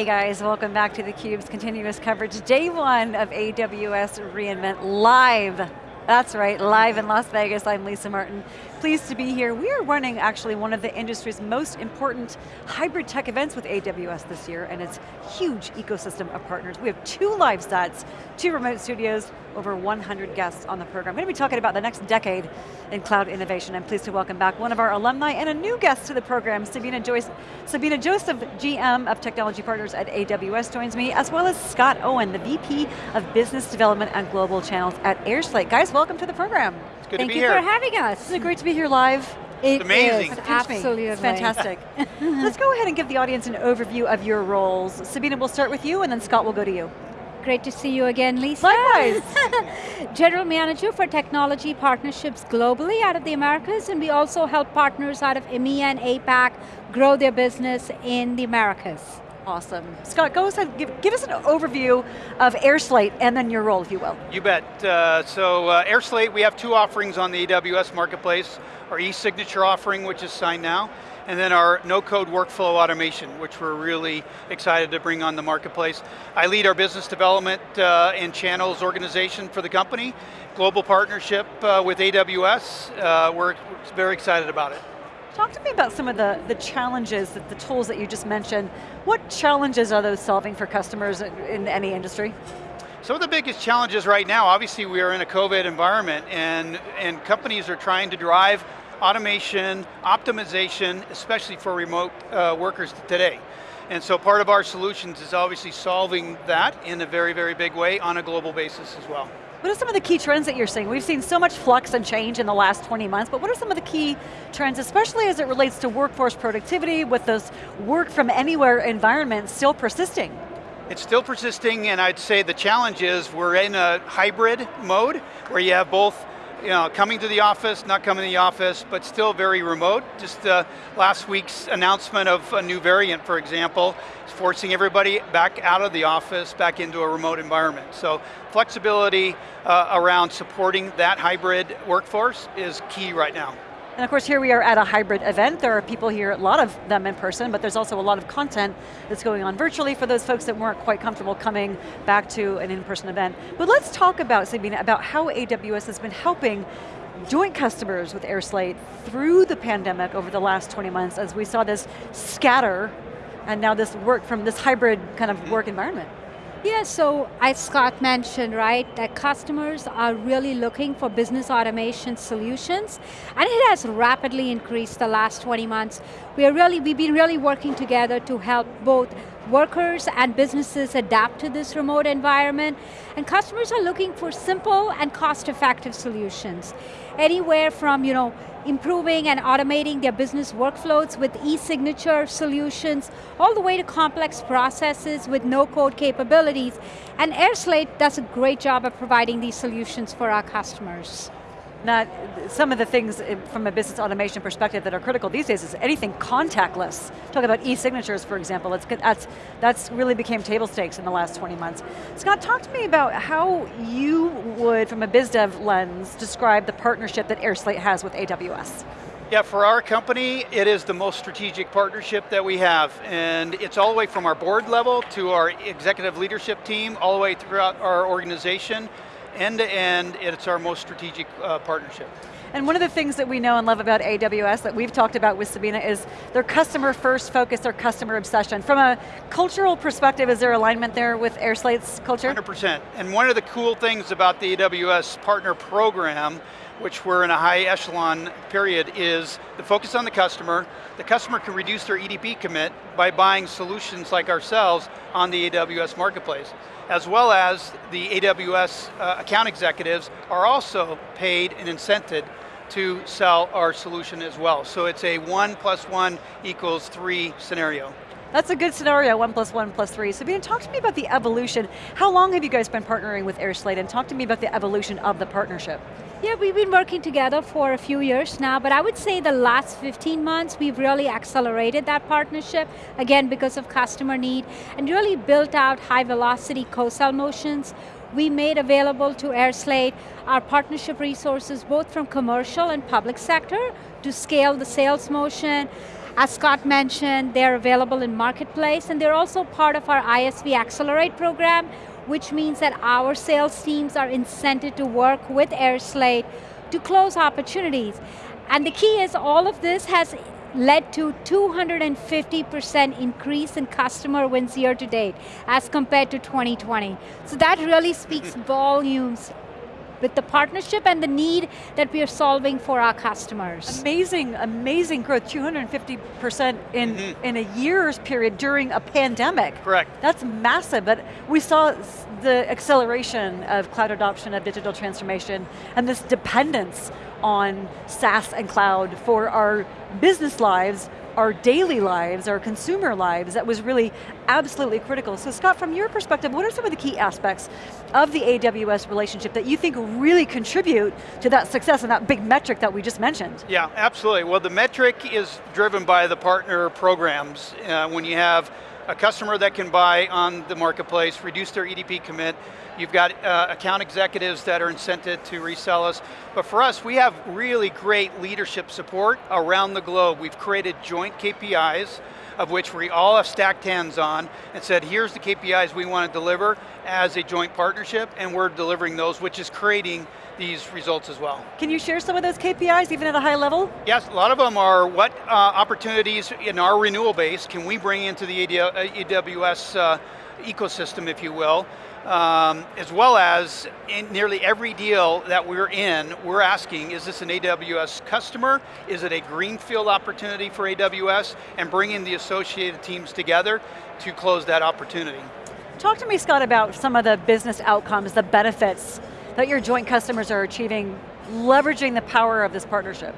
Hey guys, welcome back to theCUBE's continuous coverage. Day one of AWS reInvent live. That's right, live in Las Vegas. I'm Lisa Martin. Pleased to be here. We are running actually one of the industry's most important hybrid tech events with AWS this year, and it's huge ecosystem of partners. We have two live stats, two remote studios, over 100 guests on the program. We're going to be talking about the next decade in cloud innovation. I'm pleased to welcome back one of our alumni and a new guest to the program, Sabina Joyce. Sabina Joseph, GM of Technology Partners at AWS joins me, as well as Scott Owen, the VP of Business Development and Global Channels at AirSlate. Guys, welcome to the program. It's good Thank to be you for having us. Isn't it great to be here live? It amazing. is, It's absolutely. It's fantastic. Let's go ahead and give the audience an overview of your roles. Sabina, we'll start with you and then Scott will go to you. Great to see you again, Lisa. Likewise. General Manager for Technology Partnerships globally out of the Americas, and we also help partners out of EMEA and APAC grow their business in the Americas. Awesome. Scott, go ahead, give, give us an overview of AirSlate and then your role, if you will. You bet. Uh, so uh, AirSlate, we have two offerings on the AWS Marketplace. Our e-signature offering, which is signNow, and then our no-code workflow automation, which we're really excited to bring on the marketplace. I lead our business development uh, and channels organization for the company, global partnership uh, with AWS. Uh, we're very excited about it. Talk to me about some of the, the challenges, that the tools that you just mentioned. What challenges are those solving for customers in, any industry? Some of the biggest challenges right now, obviously we are in a COVID environment and, and companies are trying to drive automation, optimization, especially for remote uh, workers today. And so part of our solutions is obviously solving that in a very, very big way on a global basis as well. What are some of the key trends that you're seeing? We've seen so much flux and change in the last 20 months, but what are some of the key trends, especially as it relates to workforce productivity with those work from anywhere environments still persisting? It's still persisting and I'd say the challenge is we're in a hybrid mode where you have both you know, coming to the office, not coming to the office, but still very remote. Just uh, last week's announcement of a new variant, for example, is forcing everybody back out of the office, back into a remote environment. So flexibility uh, around supporting that hybrid workforce is key right now. And of course here we are at a hybrid event. There are people here, a lot of them in person, but there's also a lot of content that's going on virtually for those folks that weren't quite comfortable coming back to an in-person event. But let's talk about, Sabina, about how AWS has been helping joint customers with AirSlate through the pandemic over the last 20 months as we saw this scatter and now this work from this hybrid kind of work environment. Yeah, so as Scott mentioned, right, that customers are really looking for business automation solutions, and it has rapidly increased the last 20 months. We are really, we've been really working together to help both workers and businesses adapt to this remote environment, and customers are looking for simple and cost-effective solutions. Anywhere from, you know, improving and automating their business workflows with e-signature solutions, all the way to complex processes with no-code capabilities. And AirSlate does a great job of providing these solutions for our customers. Not, some of the things eh, from a business automation perspective that are critical these days is anything contactless. Talk about e-signatures, for example, it's, that's, that's really became table stakes in the last 20 months. Scott, talk to me about how you would, from a biz dev lens, describe the partnership that AirSlate has with AWS. Yeah, for our company, it is the most strategic partnership that we have, and it's all the way from our board level to our executive leadership team, all the way throughout our organization, end to end, it's our most strategic uh, partnership. And one of the things that we know and love about AWS that we've talked about with Sabina is their customer first focus, their customer obsession. From a cultural perspective, is there alignment there with AirSlate's culture? 100%, and one of the cool things about the AWS partner program which we're in a high echelon period, is the focus on the customer. The customer can reduce their EDP commit by buying solutions like ourselves on the AWS marketplace, as well as the AWS uh, account executives are also paid and incented to sell our solution as well. So it's a one plus one equals three scenario. That's a good scenario, one plus one plus three. Sabina, talk to me about the evolution. How long have you guys been partnering with AirSlate and talk to me about the evolution of the partnership. Yeah, we've been working together for a few years now, but I would say the last 15 months, we've really accelerated that partnership, again, because of customer need, and really built out high velocity co-sell motions. We made available to AirSlate our partnership resources, both from commercial and public sector, to scale the sales motion, As Scott mentioned, they're available in Marketplace and they're also part of our ISV Accelerate program, which means that our sales teams are incented to work with AirSlate to close opportunities. And the key is all of this has led to 250% increase in customer wins year to date as compared to 2020. So that really speaks volumes with the partnership and the need that we are solving for our customers. Amazing, amazing growth, 250% in, mm -hmm. in a year's period during a pandemic. Correct. That's massive, but we saw the acceleration of cloud adoption, of digital transformation, and this dependence on SaaS and cloud for our business lives, our daily lives, our consumer lives, that was really absolutely critical. So Scott, from your perspective, what are some of the key aspects of the AWS relationship that you think really contribute to that success and that big metric that we just mentioned? Yeah, absolutely. Well, the metric is driven by the partner programs. Uh, when you have a customer that can buy on the marketplace, reduce their EDP commit, You've got uh, account executives that are incented to resell us. But for us, we have really great leadership support around the globe. We've created joint KPIs of which we all have stacked hands on and said, here's the KPIs we want to deliver as a joint partnership, and we're delivering those, which is creating these results as well. Can you share some of those KPIs, even at a high level? Yes, a lot of them are what uh, opportunities in our renewal base can we bring into the AWS uh, ecosystem, if you will, um, as well as in nearly every deal that we're in, we're asking, is this an AWS customer? Is it a greenfield opportunity for AWS? And bringing the associated teams together to close that opportunity. Talk to me, Scott, about some of the business outcomes, the benefits that your joint customers are achieving, leveraging the power of this partnership.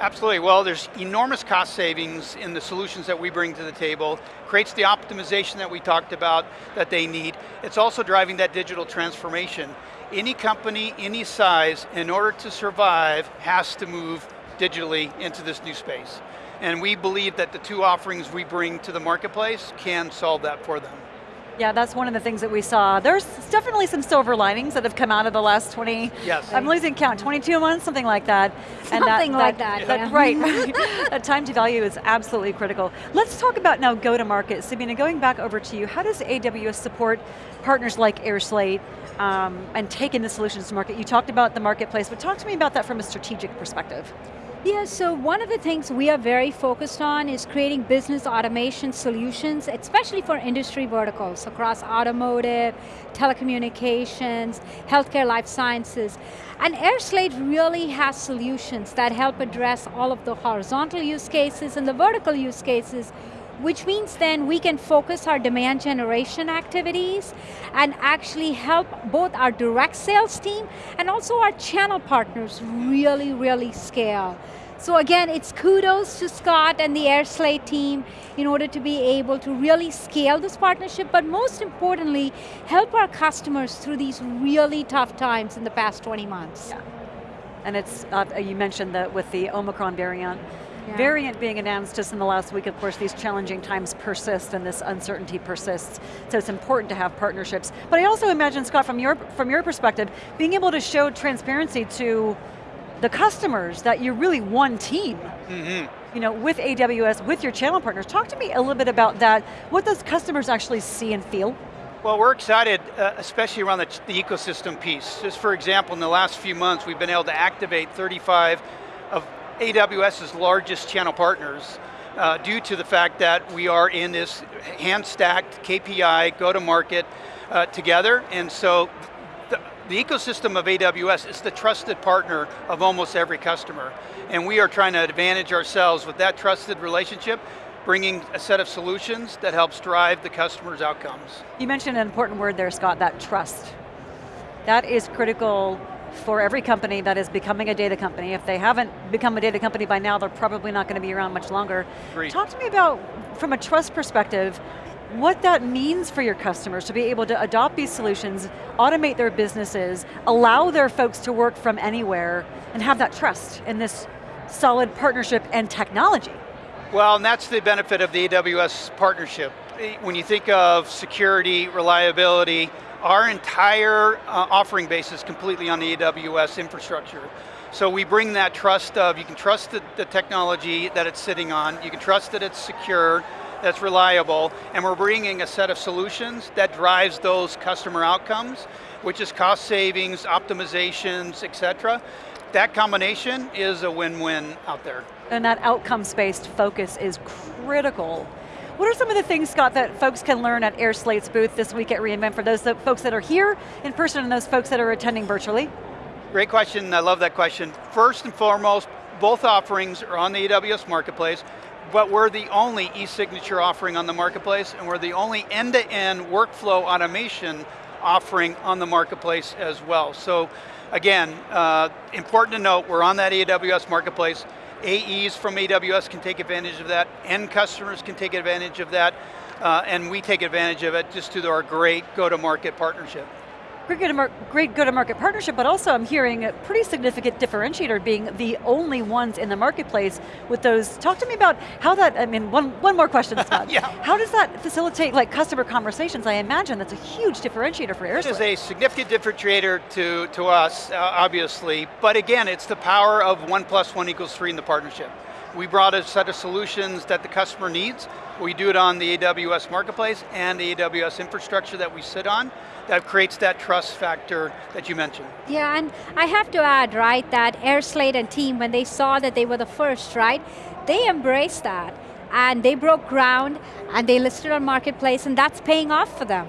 Absolutely, well there's enormous cost savings in the solutions that we bring to the table, creates the optimization that we talked about that they need. It's also driving that digital transformation. Any company, any size, in order to survive, has to move digitally into this new space. And we believe that the two offerings we bring to the marketplace can solve that for them. Yeah, that's one of the things that we saw. There's definitely some silver linings that have come out of the last 20, yes. I'm losing count, 22 months, something like that. Something and that, like that, that, yeah. Right, right. that time to value is absolutely critical. Let's talk about now go-to-market. Sabina, going back over to you, how does AWS support partners like AirSlate um, and taking the solutions to market? You talked about the marketplace, but talk to me about that from a strategic perspective. Yeah, so one of the things we are very focused on is creating business automation solutions, especially for industry verticals across automotive, telecommunications, healthcare, life sciences. And AirSlate really has solutions that help address all of the horizontal use cases and the vertical use cases which means then we can focus our demand generation activities and actually help both our direct sales team and also our channel partners really, really scale. So again, it's kudos to Scott and the AirSlate team in order to be able to really scale this partnership, but most importantly, help our customers through these really tough times in the past 20 months. Yeah. And it's, uh, you mentioned that with the Omicron variant, yeah. variant being announced just in the last week, of course, these challenging times persist and this uncertainty persists. So it's important to have partnerships. But I also imagine, Scott, from your, from your perspective, being able to show transparency to the customers that you're really one team. Mm -hmm. You know, with AWS, with your channel partners. Talk to me a little bit about that. What does customers actually see and feel? Well, we're excited, uh, especially around the, the, ecosystem piece. Just for example, in the last few months, we've been able to activate 35 of AWS's largest channel partners uh, due to the fact that we are in this hand-stacked KPI, go-to-market uh, together, and so the ecosystem of AWS is the trusted partner of almost every customer. And we are trying to advantage ourselves with that trusted relationship, bringing a set of solutions that helps drive the customer's outcomes. You mentioned an important word there, Scott, that trust. That is critical for every company that is becoming a data company. If they haven't become a data company by now, they're probably not going to be around much longer. Agreed. Talk to me about, from a trust perspective, what that means for your customers to be able to adopt these solutions, automate their businesses, allow their folks to work from anywhere, and have that trust in this solid partnership and technology. Well, and that's the benefit of the AWS partnership. When you think of security, reliability, our entire uh, offering base is completely on the AWS infrastructure. So we bring that trust of, you can trust the, the technology that it's sitting on, you can trust that it's secure, that's reliable, and we're bringing a set of solutions that drives those customer outcomes, which is cost savings, optimizations, et cetera. That combination is a win-win out there. And that outcomes-based focus is critical. What are some of the things, Scott, that folks can learn at AirSlate's booth this week at reInvent for those folks that are here in person and those folks that are attending virtually? Great question, I love that question. First and foremost, both offerings are on the AWS Marketplace, but we're the only e-signature offering on the Marketplace, and we're the only end-to-end -end workflow automation offering on the Marketplace as well. So, again, uh, important to note, we're on that AWS Marketplace. AEs from AWS can take advantage of that, end customers can take advantage of that, uh, and we take advantage of it just through our great go-to-market partnership great go-to-market partnership, but also I'm hearing a pretty significant differentiator being the only ones in the marketplace with those. Talk to me about how that, I mean, one, one more question, Scott. yeah. How does that facilitate like customer conversations? I imagine that's a huge differentiator for AirSlate. It is a significant differentiator to, to us, uh, obviously, but again, it's the power of one plus one equals three in the partnership. We brought a set of solutions that the customer needs. We do it on the AWS Marketplace and the AWS infrastructure that we sit on that creates that trust factor that you mentioned. Yeah, and I have to add, right, that AirSlate and team, when they saw that they were the first, right, they embraced that. And they broke ground, and they listed on Marketplace, and that's paying off for them.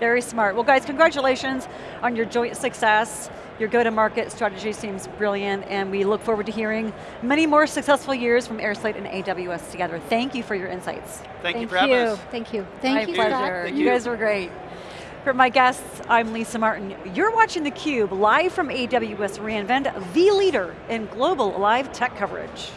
Very smart. Well guys, congratulations on your joint success. Your go-to-market strategy seems brilliant and we look forward to hearing many more successful years from AirSlate and AWS together. Thank you for your insights. Thank, Thank you for having us. Thank you. Thank My you, pleasure. Thank you. you guys were great. For my guests, I'm Lisa Martin. You're watching theCUBE, live from AWS reInvent, the leader in global live tech coverage.